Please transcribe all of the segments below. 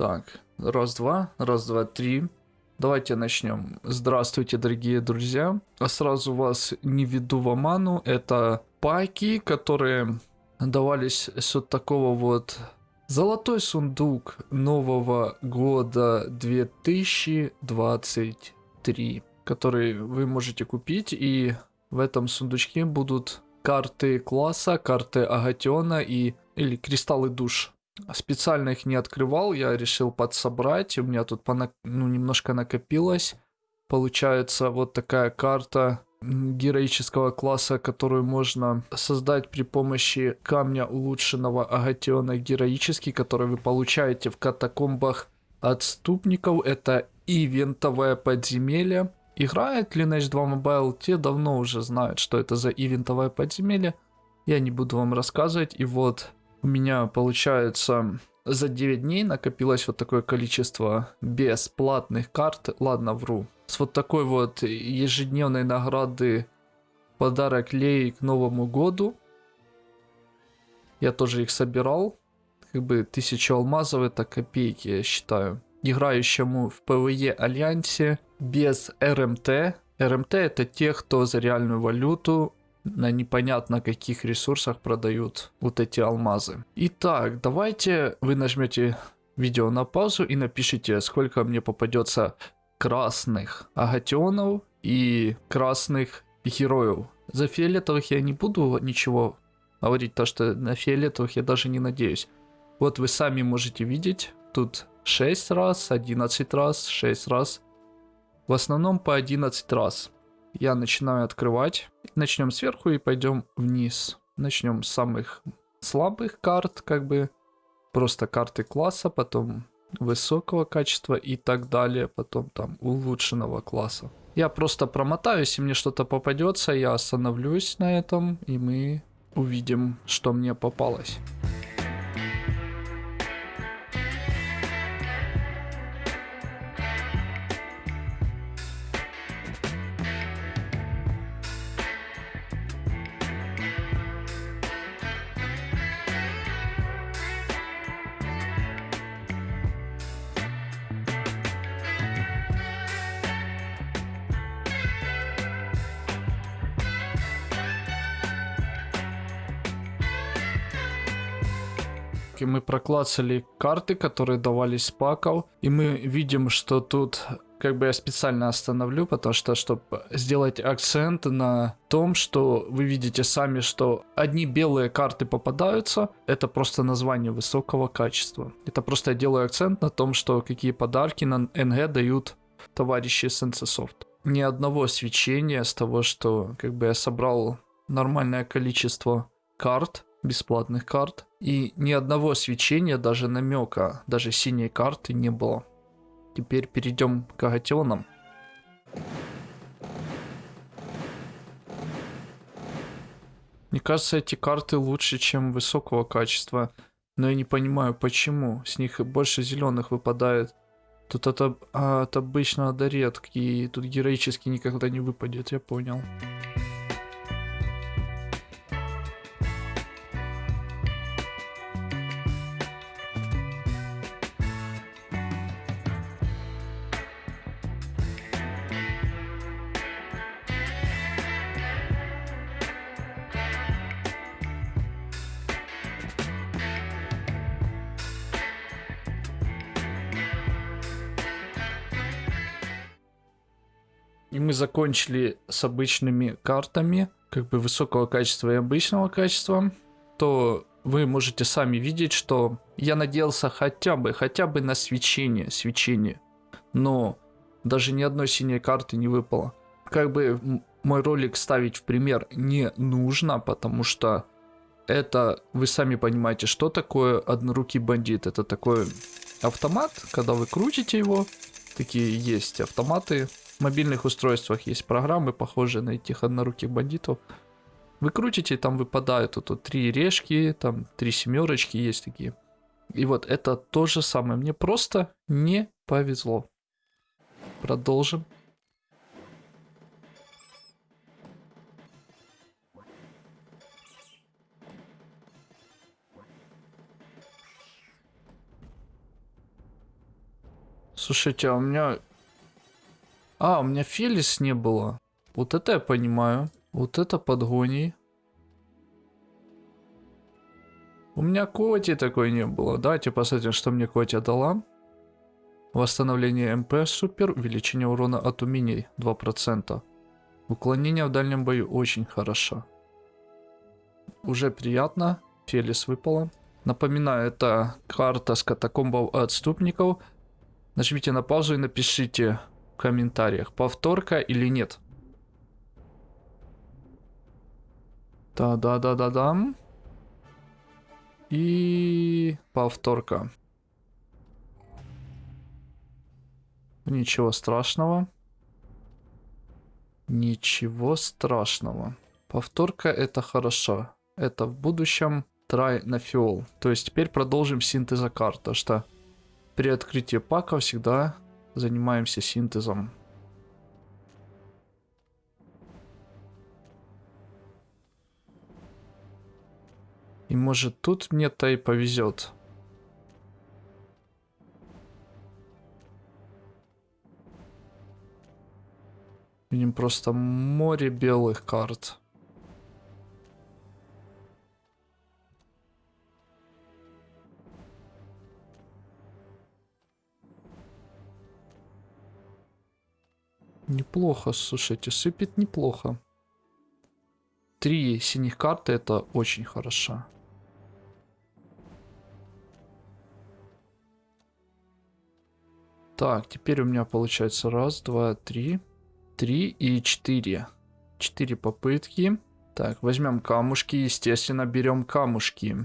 Так, раз-два, раз-два, три. Давайте начнем. Здравствуйте, дорогие друзья. А сразу вас не веду в оману. Это паки, которые давались с вот такого вот золотой сундук нового года 2023, который вы можете купить. И в этом сундучке будут карты класса, карты Агатиона и или кристаллы душ. Специально их не открывал, я решил подсобрать. У меня тут понак... ну, немножко накопилось. Получается вот такая карта героического класса, которую можно создать при помощи камня улучшенного Агатиона героический, который вы получаете в катакомбах отступников. Это ивентовое подземелье. Играет Lineage 2 Mobile, те давно уже знают, что это за ивентовое подземелье. Я не буду вам рассказывать. И вот у меня, получается, за 9 дней накопилось вот такое количество бесплатных карт. Ладно, вру. С вот такой вот ежедневной награды подарок Лей к Новому году. Я тоже их собирал. Как бы тысячу алмазов это копейки, я считаю. Играющему в PvE Альянсе без RMT. RMT это те, кто за реальную валюту на непонятно каких ресурсах продают вот эти алмазы. Итак, давайте вы нажмете видео на паузу и напишите, сколько мне попадется красных агатионов и красных героев. За фиолетовых я не буду ничего говорить, то что на фиолетовых я даже не надеюсь. Вот вы сами можете видеть, тут 6 раз, 11 раз, 6 раз. В основном по 11 раз. Я начинаю открывать. Начнем сверху и пойдем вниз. Начнем с самых слабых карт, как бы просто карты класса, потом высокого качества и так далее, потом там улучшенного класса. Я просто промотаю, если мне что-то попадется, я остановлюсь на этом, и мы увидим, что мне попалось. И мы проклацали карты, которые давались паков, и мы видим, что тут как бы я специально остановлю, потому что, чтобы сделать акцент на том, что вы видите сами, что одни белые карты попадаются, это просто название высокого качества. Это просто я делаю акцент на том, что какие подарки на НГ дают товарищи Сенсесофт. Ни одного свечения с того, что как бы я собрал нормальное количество карт, бесплатных карт. И ни одного свечения, даже намека, даже синей карты не было. Теперь перейдем к агатионам. Мне кажется, эти карты лучше, чем высокого качества. Но я не понимаю, почему. С них больше зеленых выпадает. Тут это от обычного до редкий. Тут героически никогда не выпадет, я понял. И мы закончили с обычными картами, как бы высокого качества и обычного качества, то вы можете сами видеть, что я надеялся хотя бы, хотя бы на свечение, свечение. Но даже ни одной синей карты не выпало. Как бы мой ролик ставить в пример не нужно, потому что это, вы сами понимаете, что такое однорукий бандит. Это такой автомат, когда вы крутите его, такие есть автоматы, мобильных устройствах есть программы, похожие на этих одноруких бандитов. Вы крутите, там выпадают вот, вот три решки, там три семерочки есть такие. И вот это то же самое. Мне просто не повезло. Продолжим. Слушайте, а у меня... А, у меня Фелис не было. Вот это я понимаю. Вот это подгоний. У меня Коти такой не было. Давайте посмотрим, что мне Коти дала. Восстановление МП супер. Увеличение урона от умений 2%. Уклонение в дальнем бою очень хорошо. Уже приятно. Фелис выпала. Напоминаю, это карта с катакомбов отступников. Нажмите на паузу и напишите комментариях, повторка или нет. Да-да-да-да-дам. И повторка. Ничего страшного. Ничего страшного. Повторка это хорошо. Это в будущем try на фиол. То есть теперь продолжим синтеза карты, что при открытии пака всегда занимаемся синтезом. И может тут мне-то и повезет. Видим просто море белых карт. Неплохо, слушайте, сыпет неплохо. Три синих карты это очень хорошо. Так, теперь у меня получается раз, два, три. Три и четыре. Четыре попытки. Так, возьмем камушки. Естественно, берем камушки.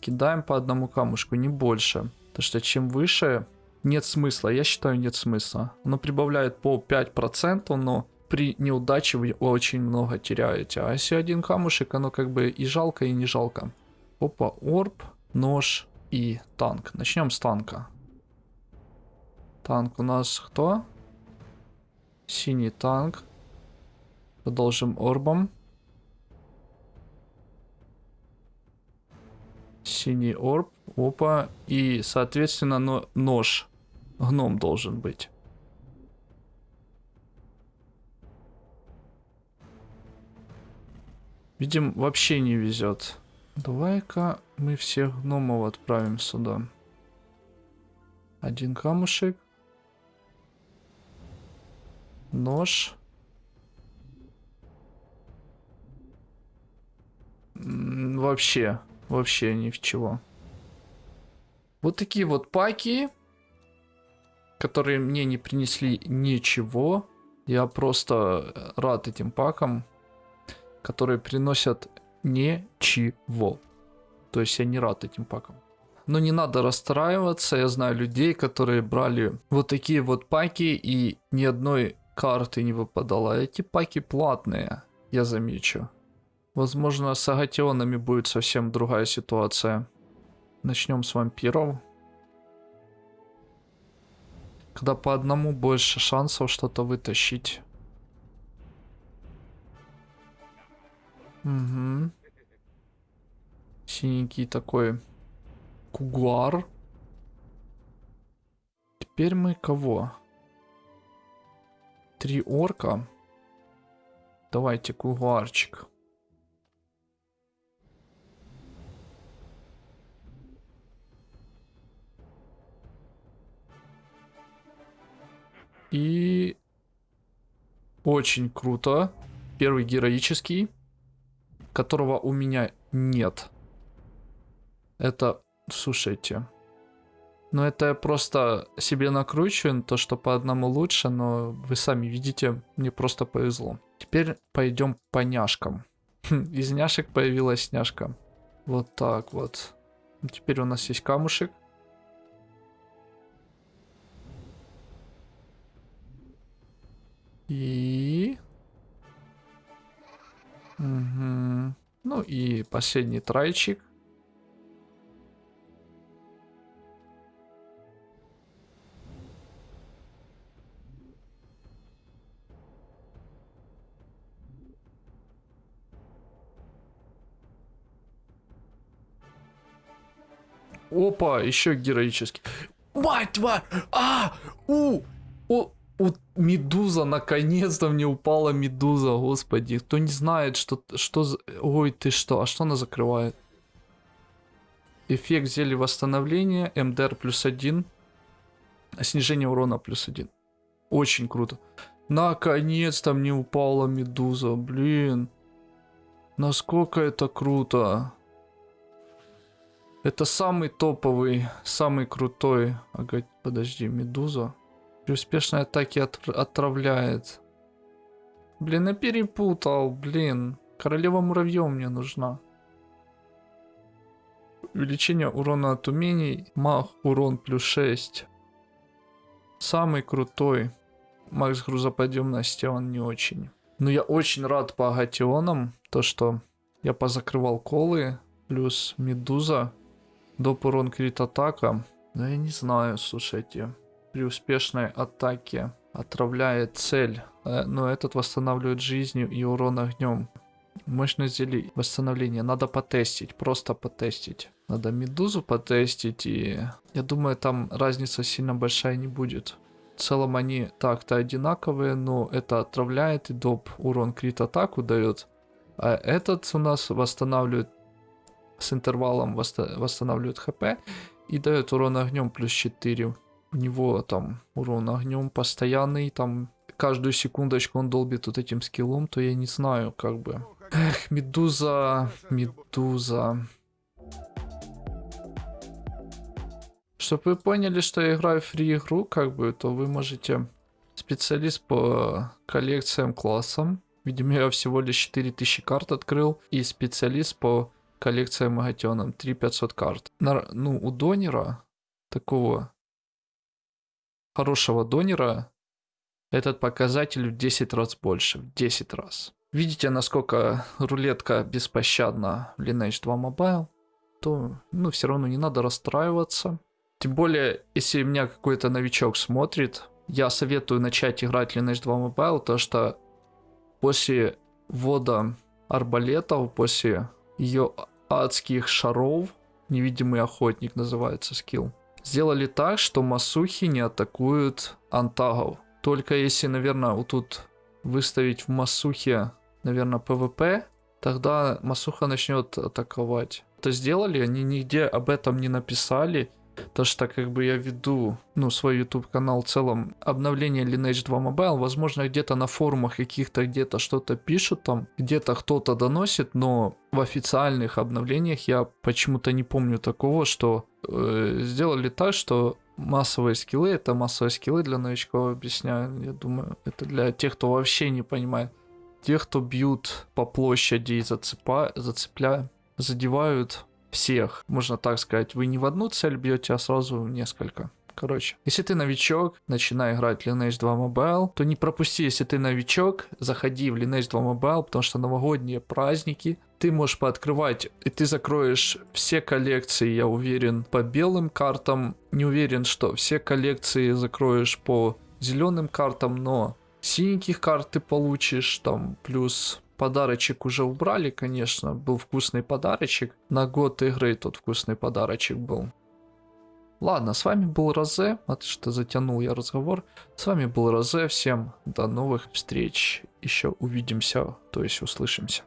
Кидаем по одному камушку, не больше. Потому что чем выше, нет смысла. Я считаю, нет смысла. Оно прибавляет по 5%, но при неудаче вы очень много теряете. А если один камушек, оно как бы и жалко, и не жалко. Опа, орб, нож и танк. Начнем с танка. Танк у нас кто? Синий танк. Продолжим орбом. Синий орб. Опа. И, соответственно, но нож. Гном должен быть. Видим, вообще не везет. Давай-ка мы всех гномов отправим сюда. Один камушек. Нож. Вообще, вообще ни в чего. Вот такие вот паки, которые мне не принесли ничего. Я просто рад этим пакам, которые приносят ничего. То есть я не рад этим пакам. Но не надо расстраиваться, я знаю людей, которые брали вот такие вот паки и ни одной карты не выпадало. Эти паки платные, я замечу. Возможно, с агатионами будет совсем другая ситуация. Начнем с вампиров. Когда по одному больше шансов что-то вытащить. Угу. Синенький такой кугуар. Теперь мы кого? Три орка. Давайте кугуарчик. И очень круто. Первый героический, которого у меня нет. Это, слушайте, но это я просто себе накручиваю, то, что по одному лучше, но вы сами видите, мне просто повезло. Теперь пойдем по няшкам. Из няшек появилась няшка. Вот так вот. Теперь у нас есть камушек. И... Угу. Ну и последний трайчик. Опа, еще героический. Мать твою! А! У! У! У медуза, наконец-то мне упала медуза, господи. Кто не знает, что, что. Ой, ты что, а что она закрывает? Эффект зелья восстановления, МДР плюс один, снижение урона плюс один. Очень круто. Наконец-то мне упала медуза, блин. Насколько это круто. Это самый топовый, самый крутой. Ага, подожди, медуза. При успешной атаке от, отравляет. Блин, я перепутал, блин. Королева муравьев мне нужна. Увеличение урона от умений. Мах урон плюс 6. Самый крутой. Макс грузоподъемности он не очень. Но я очень рад по агатионам. То, что я позакрывал колы. Плюс медуза. Доп урон крит атака. Да я не знаю, слушайте. При успешной атаке отравляет цель. Э, но этот восстанавливает жизнью и урон огнем. Мощность зелий восстановления. Надо потестить. Просто потестить. Надо медузу потестить. И я думаю, там разница сильно большая не будет. В целом они так-то одинаковые, но это отравляет и доп урон крит атаку дает. А этот у нас восстанавливает с интервалом восстанавливает хп и дает урон огнем плюс 4. У него там урон огнем постоянный, там каждую секундочку он долбит вот этим скиллом, то я не знаю, как бы. Эх, медуза, медуза. Чтобы вы поняли, что я играю в фри игру, как бы, то вы можете специалист по коллекциям классам. Видимо, я всего лишь 4000 карт открыл. И специалист по коллекция Магатеном, 3500 карт. На, ну, у донера, такого хорошего донера, этот показатель в 10 раз больше, в 10 раз. Видите, насколько рулетка беспощадна в Lineage 2 Mobile, то, ну, все равно не надо расстраиваться. Тем более, если меня какой-то новичок смотрит, я советую начать играть Lineage 2 Mobile, то что после ввода арбалетов, после ее адских шаров, невидимый охотник называется скилл, сделали так, что масухи не атакуют антагов. Только если, наверное, вот тут выставить в масухе, наверное, PvP, тогда масуха начнет атаковать. Это сделали, они нигде об этом не написали, то что как бы я веду, ну, свой YouTube канал в целом, обновление Lineage 2 Mobile, возможно, где-то на форумах каких-то где-то что-то пишут там, где-то кто-то доносит, но в официальных обновлениях я почему-то не помню такого, что э, сделали так, что массовые скиллы, это массовые скиллы для новичков, объясняю, я думаю, это для тех, кто вообще не понимает. Тех, кто бьют по площади и зацепа, зацепляют, задевают всех, можно так сказать. Вы не в одну цель бьете, а сразу в несколько. Короче, если ты новичок, начинай играть Lineage 2 Mobile, то не пропусти, если ты новичок, заходи в Lineage 2 Mobile, потому что новогодние праздники, ты можешь пооткрывать, и ты закроешь все коллекции, я уверен, по белым картам. Не уверен, что все коллекции закроешь по зеленым картам, но синеньких карт ты получишь, там, плюс Подарочек уже убрали, конечно, был вкусный подарочек. На год игры тот вкусный подарочек был. Ладно, с вами был Розе, вот что затянул я разговор. С вами был Розе, всем до новых встреч, еще увидимся, то есть услышимся.